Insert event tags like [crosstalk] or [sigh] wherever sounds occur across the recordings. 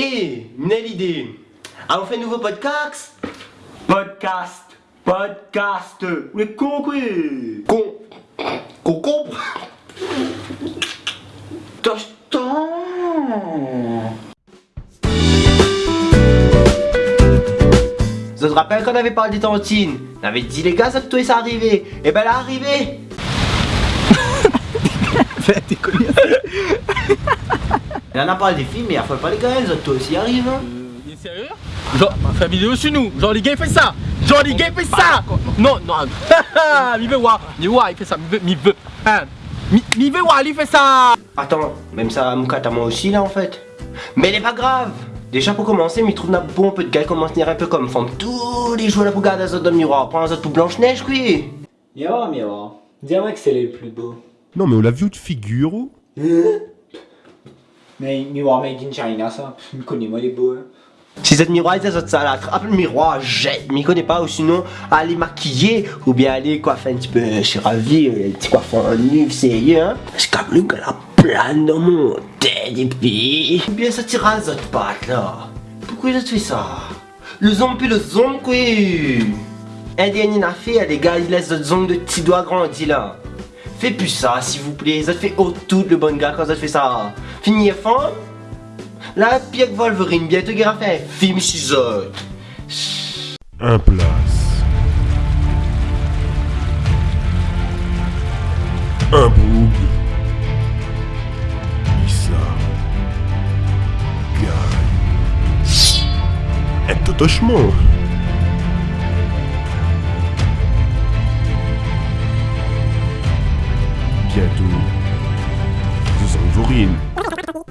T'es, une idée. Ah, on fait un nouveau podcast Podcast. Podcast. Vous êtes con quoi Con. Concombre Tostan. Je te rappelle qu'on avait parlé des tantines. On avait dit les gars, ça toi ça arrivé. Et ben elle est arrivée. T'es connu. [laughs] Et on a parlé des films, mais il faut pas les gars, les autres toi aussi arrivent. Hein. Il est sérieux? Genre, fais une vidéo sur nous. Genre, les gars, il fait ça. Genre, les gars, il fait ça. Non, non. [laughs] Mi veut voir. Mi veut voir, il fait ça. Mi veut. Mi veut. Hein. Voir, il fait ça. Attends, même ça, Moukat à moi aussi là en fait. Mais il est pas grave. Déjà pour commencer, mais trouve un bon peu de gars commence à tenir un peu comme femme. Tous les jours là pour garder les autres dans le miroir. Prends les autres tout blanche-neige, quoi. Miroir, miroir. Dis-moi que c'est le plus beau. Non, mais on l'a vu de figure ou Mais miroir made in China, ça. Je connais moi les beaux. hein. Si cette miroir est autres ça, là, attrape le miroir, jette, m'y connais pas, ou sinon, aller maquiller, ou bien aller coiffer un petit peu, je suis ravi, un petit coiffeur en nu, sérieux, hein. Que comme le gars là, plein dans mon tête, et puis, ou bien ça tire à autres pattes, là. Pourquoi ont fait ça? Le zombie le zombie, dernier affaire, les gars, ils laissent d'autres ongles de petits doigts grandis, là. Fais plus ça, s'il vous plaît, ça te fait haut tout le bon gars quand ça te fait ça. Fini femme Là, Pierre Wolverine, bientôt va faire un film chez. Un place. Un boug. Issa. Guy. Un totochement. Bientôt. Zangvorine.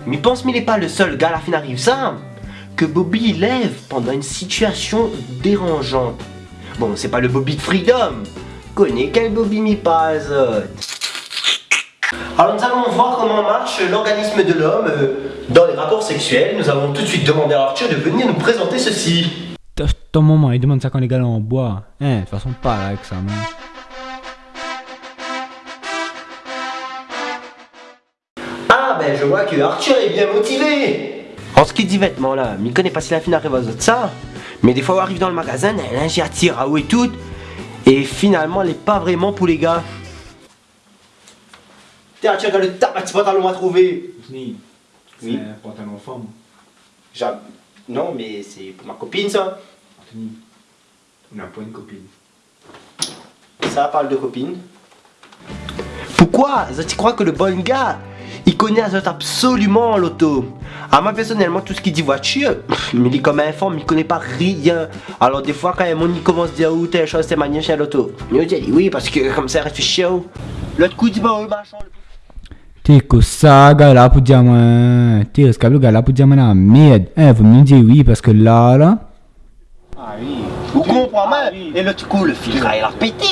Mais pense mais il est pas le seul gars à la fin arrive ça que Bobby lève pendant une situation dérangeante. Bon, c'est pas le Bobby de Freedom. Connais quel Bobby m'y passe. Alors nous allons voir comment marche l'organisme de l'homme euh, dans les rapports sexuels. Nous avons tout de suite demandé à Arthur de venir nous présenter ceci. Ton moment, il demande ça quand les gars en bois. Hein, de toute façon, pas avec ça. Ben je vois que Arthur est bien motivé En ce qui dit vêtements là, m'y connaît pas si la fille arrive aux autres ça Mais des fois on arrive dans le magasin, elle a un attire à où et tout Et finalement elle est pas vraiment pour les gars Tiens Arthur regarde le tape petit pantalon à trouver. Oui. C'est un pantalon femme. J'a- Non mais c'est pour ma copine ça Anthony. On n'a pas une copine. Ça parle de copine Pourquoi? Tu crois que le bon gars il connaît absolument l'auto. À moi personnellement, tout ce qui dit voiture, pff, mais il est comme un femme, il connaît pas rien. Alors des fois quand un monde il commence à dire où telle chose, c'est manière chez l'auto. Il dit oui parce que comme ça il réfléchit. oh. L'autre coup il dit bah machin. T'es que ça, gars là pour dire moi. T'es rescapé le gars là pour dire moi la merde. Hein, vous me dire oui parce que là, là. Ah oui. Vous comprenez mal Et l'autre coup le filtre il a pété.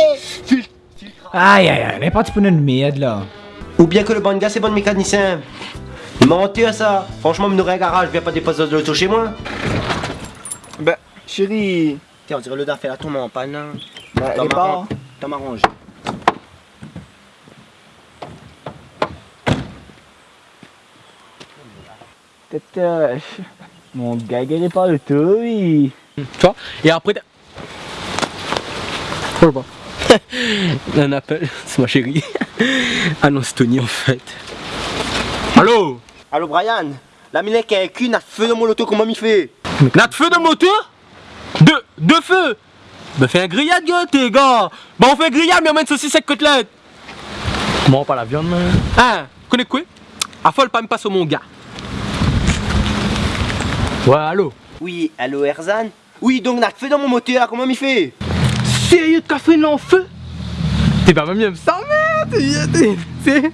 Aïe aïe aïe, elle est partie pour une merde là. Ou bien que le bon gars c'est bon mécanicien. Mentir ça. Franchement, me un garage, je viens pas déposer de l'auto chez moi. Bah, chérie. Tiens, on dirait le d'affaire là tombe en panne. hein. Bah, T'as elle est pas. T'as m'arrangé. Tête. Mon gars, il est pas le tout, oui. Tu vois Et après. t'as- Oh [laughs] Un appel, c'est ma chérie. [laughs] Ah non, c'est Tony en fait. Allô? Allô Brian? La mine qui a qu'une a feu dans mon auto, comment m'y fait? N'a de feu de moteur De, de feu? Bah fais un grillade gars t'es gars. Bah on fait un grillade mais on met une saucisse avec côtelette. Bon pas la viande man Hein? Connais quoi? Affole pas me passe au mon gars. Ouais allô? Oui, allô Erzan? Oui, donc n'a feu dans mon moteur, comment m'y fait? Sérieux de café là en feu? T'es pas même mieux ça merde t'es-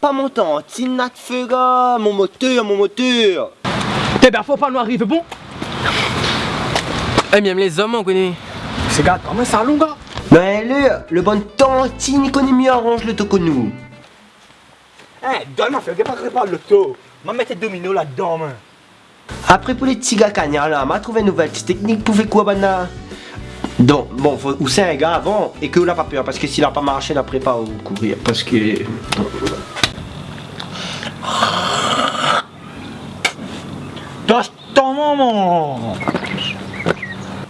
Pas mon temps, tin n'a de feu, gars. Mon moteur, mon moteur. T'es ben faut pas nous arriver bon. Eh même les hommes on connaît. C'est gars même ça long gars. Mais le, le bon temps, tin, il connaît mieux arrange le toco nous. Hein, donne-moi, fais pas réparer l'auto. M'a mettre domino là-dedans, man. Après pour les cagnards là, m'a trouvé une nouvelle petite technique pour faire quoi, bana Donc, bon, faut, ou c'est un gars avant, et que n'a pas peur, parce que s'il a pas marché, n'après pas au courir, parce que... maman.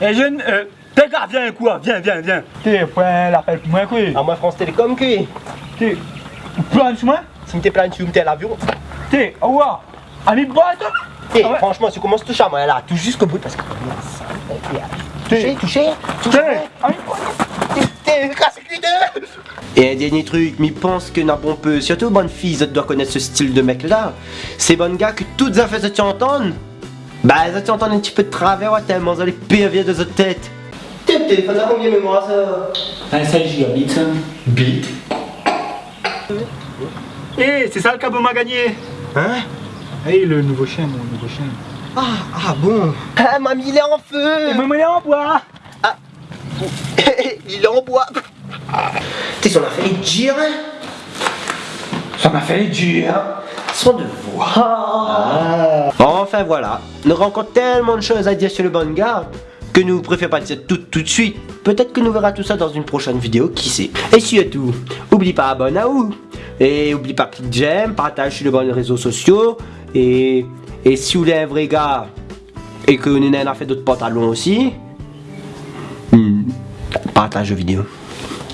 Et jeune, euh, t'es gars, viens quoi, viens, viens, viens. T'es point l'appel pour moi quoi. Ah, moi, France Télécom, qui T'es, plan sur moi. Si plein de tu l'avion. T'es, au revoir. Ami boîte. Eh, Ah ouais. franchement, tu commences tout charmant là, tout jusqu'au bout parce que. Touché, touché, touché. T'es, de. Et un dernier truc, m'y pense que n'a bon peu, surtout bonne fille, ça doit connaître ce style de mec là. Ces bonnes gars que toutes les affaires se entendent. Bah, ça tu entends un petit peu de travers, ouais, tellement ça les pires viennent de cette tête. T'es le téléphone a combien de mémoire ça 16 gigabits, ça. Bit. Eh, c'est ça le cabot m'a gagné. Hein? Eh, le nouveau chien, mon nouveau chien. Ah, ah bon Ah, mamie, il est en feu Et maman, il est en bois. [laughs] Il est en bois T'es son affaire est dur, hein Ça m'a fait dur. Son devoir. Enfin voilà, nous encore tellement de choses à dire sur le bon gars que nous préférons pas dire tout tout de suite. Peut-être que nous verrons tout ça dans une prochaine vidéo, qui sait. Et surtout, oublie pas abonne à vous. Et oublie pas clique j'aime, partage sur les bons réseaux sociaux. Et, et si vous vrai gars et que nous avons fait d'autres pantalons aussi, hmm, partage vidéo.